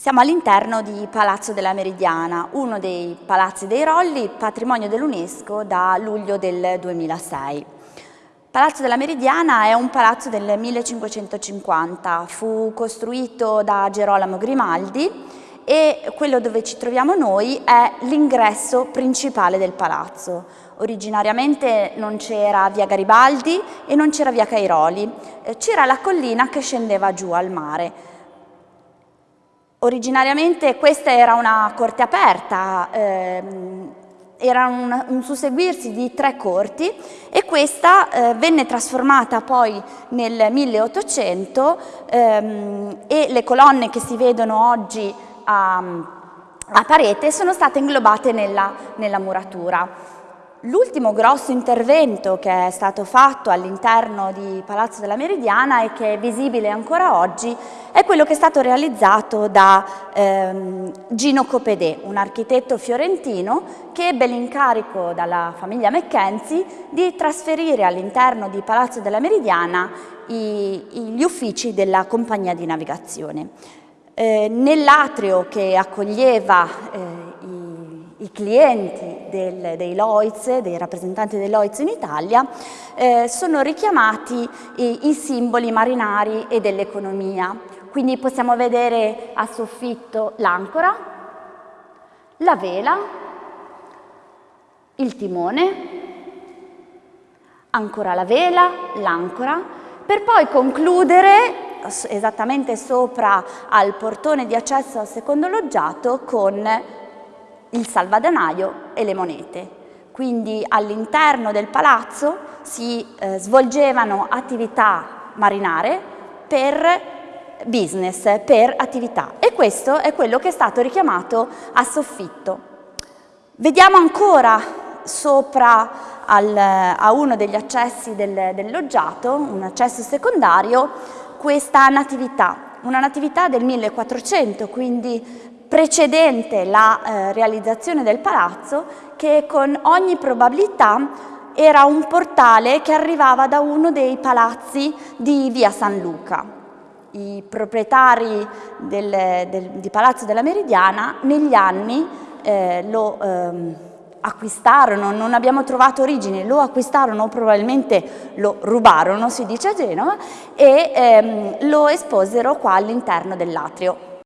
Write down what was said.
Siamo all'interno di Palazzo della Meridiana, uno dei palazzi dei Rolli, patrimonio dell'UNESCO da luglio del 2006. Palazzo della Meridiana è un palazzo del 1550, fu costruito da Gerolamo Grimaldi e quello dove ci troviamo noi è l'ingresso principale del palazzo. Originariamente non c'era via Garibaldi e non c'era via Cairoli, eh, c'era la collina che scendeva giù al mare. Originariamente questa era una corte aperta, ehm, era un, un, susseguirsi di tre corti e questa eh, venne trasformata poi nel 1800 ehm, e le colonne che si vedono oggi a, a parete sono state inglobate nella, nella muratura. L'ultimo grosso intervento che è stato fatto all'interno di Palazzo della Meridiana e che è visibile ancora oggi è quello che è stato realizzato da ehm, Gino Copedè, un architetto fiorentino che ebbe l'incarico dalla famiglia Mackenzie di trasferire all'interno di Palazzo della Meridiana i, gli uffici della compagnia di navigazione. Eh, Nell'atrio che accoglieva eh, i i clienti del, dei Lloyds, dei rappresentanti dei Lloyds in Italia, eh, sono richiamati i, i simboli marinari e dell'economia. Quindi possiamo vedere a soffitto l'ancora, la vela, il timone, ancora la vela, l'ancora, per poi concludere esattamente sopra al portone di accesso al secondo loggiato con il salvadanaio e le monete. Quindi all'interno del palazzo si eh, svolgevano attività marinare per business, per attività e questo è quello che è stato richiamato a soffitto. Vediamo ancora sopra al, a uno degli accessi del, del loggiato, un accesso secondario, questa natività, una natività del 1400, quindi precedente la eh, realizzazione del palazzo che con ogni probabilità era un portale che arrivava da uno dei palazzi di via San Luca. I proprietari del, del, di Palazzo della Meridiana negli anni eh, lo ehm, acquistarono, non abbiamo trovato origine, lo acquistarono probabilmente lo rubarono, si dice a Genova, e ehm, lo esposero qua all'interno dell'atrio.